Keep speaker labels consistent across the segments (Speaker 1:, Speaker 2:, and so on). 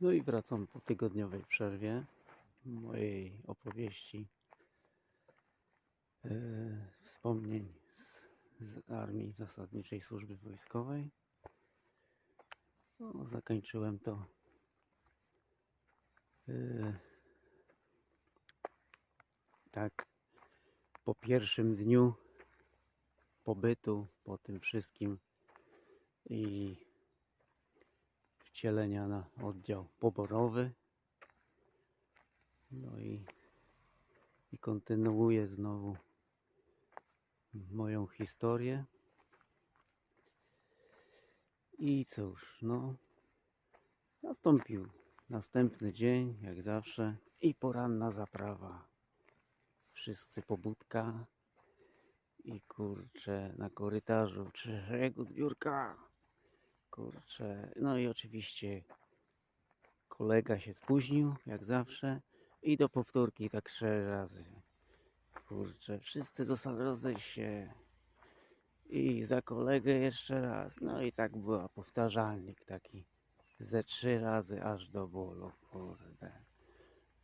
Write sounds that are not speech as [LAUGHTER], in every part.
Speaker 1: No i wracam po tygodniowej przerwie mojej opowieści e, wspomnień z, z Armii Zasadniczej Służby Wojskowej. No, zakończyłem to e, tak po pierwszym dniu pobytu, po tym wszystkim i wcielenia na oddział poborowy. No i, i kontynuuję znowu moją historię. I cóż, no, nastąpił następny dzień, jak zawsze, i poranna zaprawa. Wszyscy pobudka i kurczę na korytarzu, trzeciego zbiórka. Kurczę, no i oczywiście kolega się spóźnił, jak zawsze. I do powtórki tak trzy razy. Kurczę, wszyscy do sali rozejść się. I za kolegę jeszcze raz. No i tak była powtarzalnik taki. Ze trzy razy aż do bólu, kurde.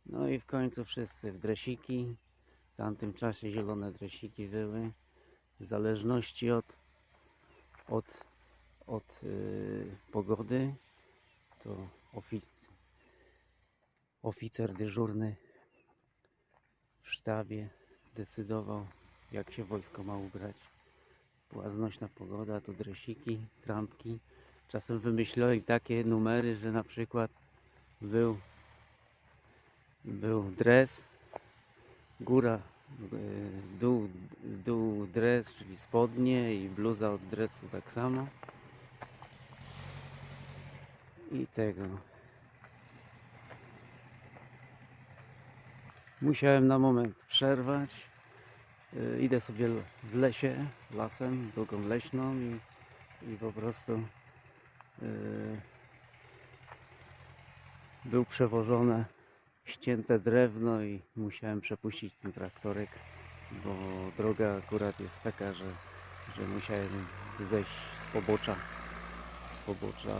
Speaker 1: No i w końcu wszyscy w dresiki. W tamtym czasie zielone dresiki były. W zależności od, od od y, pogody, to ofi oficer dyżurny w sztabie decydował, jak się wojsko ma ubrać. Była znośna pogoda, to dresiki, trampki. Czasem wymyślali takie numery, że na przykład był, był dres, góra, y, dół, dół dres, czyli spodnie i bluza od dresu tak samo i tego. Musiałem na moment przerwać. Yy, Idę sobie w lesie, lasem, drogą leśną i, i po prostu yy, był przewożone ścięte drewno i musiałem przepuścić ten traktorek, bo droga akurat jest taka, że, że musiałem zejść z pobocza z pobocza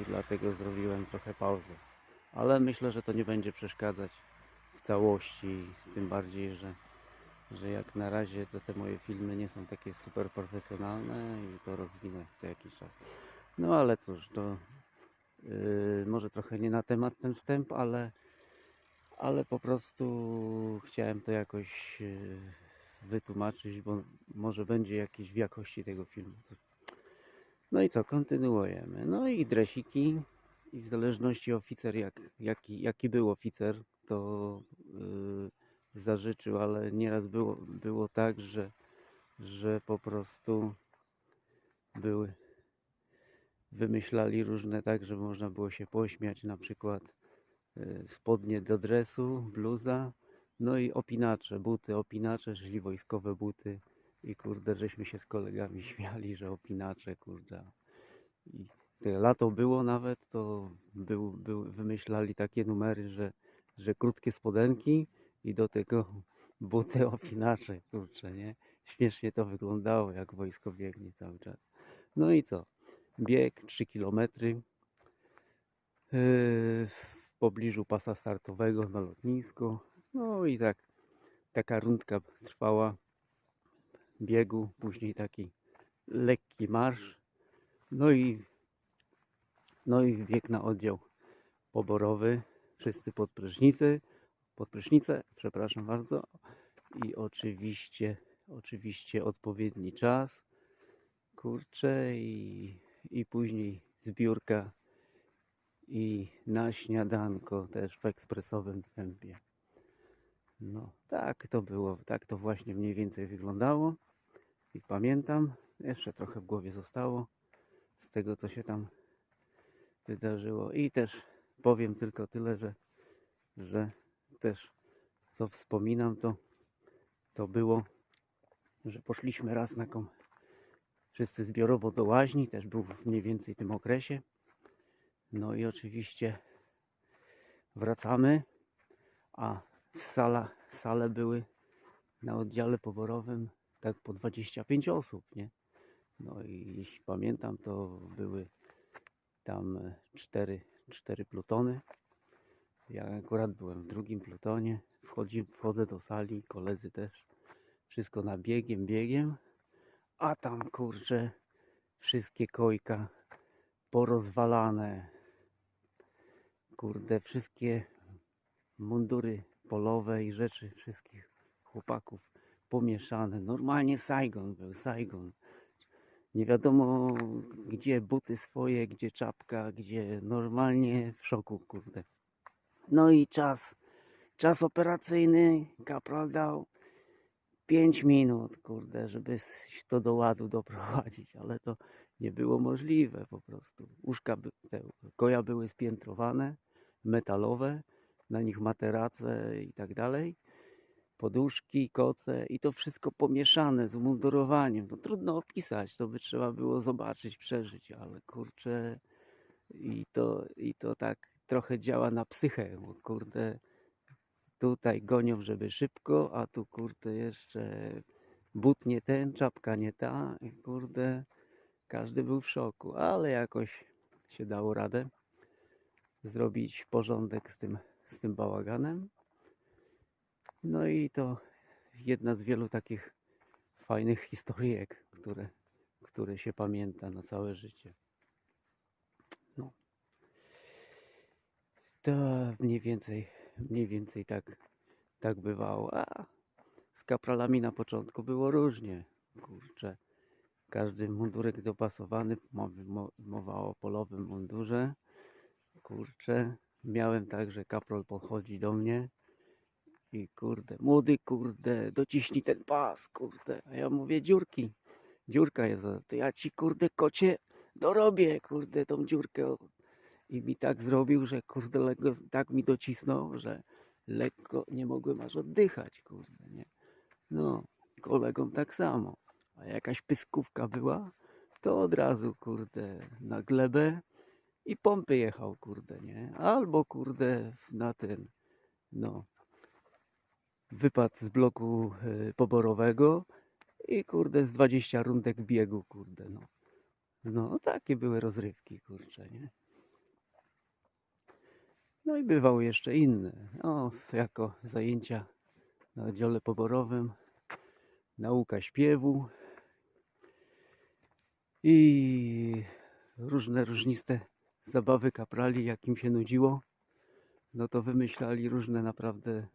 Speaker 1: i, dlatego zrobiłem trochę pauzę. Ale myślę, że to nie będzie przeszkadzać w całości, tym bardziej, że, że jak na razie to te moje filmy nie są takie super profesjonalne i to rozwinę za jakiś czas. No ale cóż, to yy, może trochę nie na temat ten wstęp, ale, ale po prostu chciałem to jakoś yy, wytłumaczyć, bo może będzie jakiś w jakości tego filmu. No i co, kontynuujemy. No i dresiki i w zależności oficer, jak, jaki, jaki był oficer, to yy, zażyczył, ale nieraz było, było tak, że, że po prostu były wymyślali różne tak, że można było się pośmiać, na przykład yy, spodnie do dresu, bluza, no i opinacze, buty, opinacze, czyli wojskowe buty. I kurde, żeśmy się z kolegami [LAUGHS] śmiali, że opinacze, kurde. I lato było nawet, to był, był, wymyślali takie numery, że, że krótkie spodenki i do tego [LAUGHS] buty opinacze, kurczę, nie? Śmiesznie to wyglądało, jak wojsko biegnie cały czas. No i co? Bieg 3 km w pobliżu pasa startowego na lotnisku. No i tak taka rundka trwała biegu, później taki lekki marsz. No i no i bieg na oddział poborowy. Wszyscy pod prysznicy, pod prysznicę, przepraszam bardzo. I oczywiście, oczywiście odpowiedni czas. Kurczę i, i później zbiórka i na śniadanko też w ekspresowym tempie. No, tak to było, tak to właśnie mniej więcej wyglądało. I pamiętam, jeszcze trochę w głowie zostało z tego, co się tam wydarzyło. I też powiem tylko tyle, że, że też co wspominam, to, to było, że poszliśmy raz na kom, wszyscy zbiorowo do łaźni, też był w mniej więcej tym okresie. No i oczywiście wracamy, a w sala, sale były na oddziale poborowym tak po 25 osób, nie? No i jeśli pamiętam, to były tam e, cztery, cztery plutony. Ja akurat byłem w drugim plutonie. Wchodzi, wchodzę do sali, koledzy też. Wszystko na biegiem, biegiem. A tam kurczę, wszystkie kojka porozwalane. Kurde, wszystkie mundury polowe i rzeczy wszystkich chłopaków pomieszane. Normalnie Saigon był, Saigon. Nie wiadomo gdzie buty swoje, gdzie czapka, gdzie normalnie w szoku, kurde. No i czas, czas operacyjny, kapral dał 5 minut, kurde, żeby to do ładu [LAUGHS] doprowadzić, ale to nie było możliwe po prostu. Łóżka, te koja były spiętrowane, metalowe, na nich materace i tak dalej, poduszki, koce i to wszystko pomieszane z umundurowaniem. To trudno opisać, to by trzeba było zobaczyć, przeżyć, ale kurczę i to, i to tak trochę działa na psychę, bo kurde tutaj gonią, żeby szybko, a tu kurde jeszcze but nie ten, czapka nie ta i kurde każdy był w szoku, ale jakoś się dało radę zrobić porządek z tym, z tym bałaganem. No i to jedna z wielu takich fajnych historyjek, które, które się pamięta na całe życie. No. To mniej więcej, mniej więcej tak, tak bywało. A z kapralami na początku było różnie. Kurczę, każdy mundurek dopasowany, mowa o polowym mundurze. Kurczę, miałem tak, że kapral podchodzi do mnie kurde, młody kurde, dociśnij ten pas, kurde. A ja mówię dziurki, dziurka jest, to ja ci kurde kocie dorobię, kurde, tą dziurkę. I mi tak zrobił, że kurde, lekko, tak mi docisnął, że lekko nie mogłem aż oddychać, kurde, nie. No, kolegom tak samo. A jakaś pyskówka była, to od razu, kurde, na glebę i pompy jechał, kurde, nie? Albo, kurde, na ten, no, wypadł z bloku y, poborowego i, kurde, z 20 rundek biegu, kurde, no. No, takie były rozrywki, kurcze, nie? No i bywały jeszcze inne. O, jako zajęcia na oddziale poborowym, nauka śpiewu i różne różniste zabawy kaprali, jak im się nudziło, no to wymyślali różne naprawdę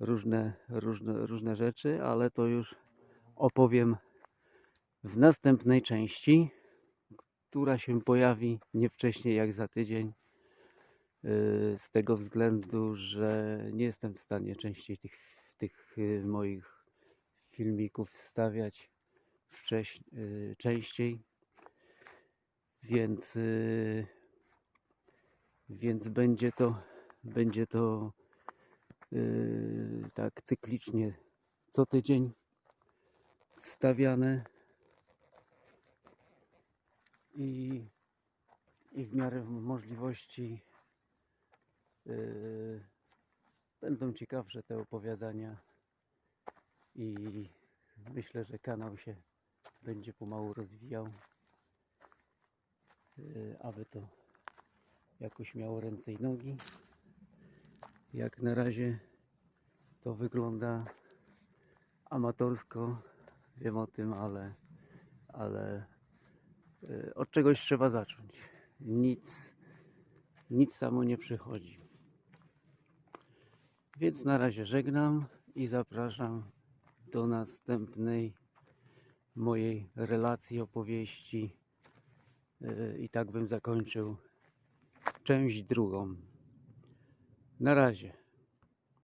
Speaker 1: różne, różne, różne rzeczy, ale to już opowiem w następnej części, która się pojawi nie wcześniej jak za tydzień. Yy, Z tego względu, że nie jestem w stanie częściej tych, tych yy, moich filmików wstawiać wcześniej, częściej. Więc, więc będzie to, będzie to tak cyklicznie co tydzień wstawiane i, i w miarę możliwości yy, będą ciekawsze te opowiadania i myślę, że kanał się będzie pomału rozwijał, yy, aby to jakoś miało ręce i nogi. Jak na razie to wygląda amatorsko, wiem o tym, ale, ale y, od czegoś trzeba zacząć. Nic, nic samo nie przychodzi. Więc na razie żegnam i zapraszam do następnej mojej relacji, opowieści. Y, I tak bym zakończył część drugą. Na razie.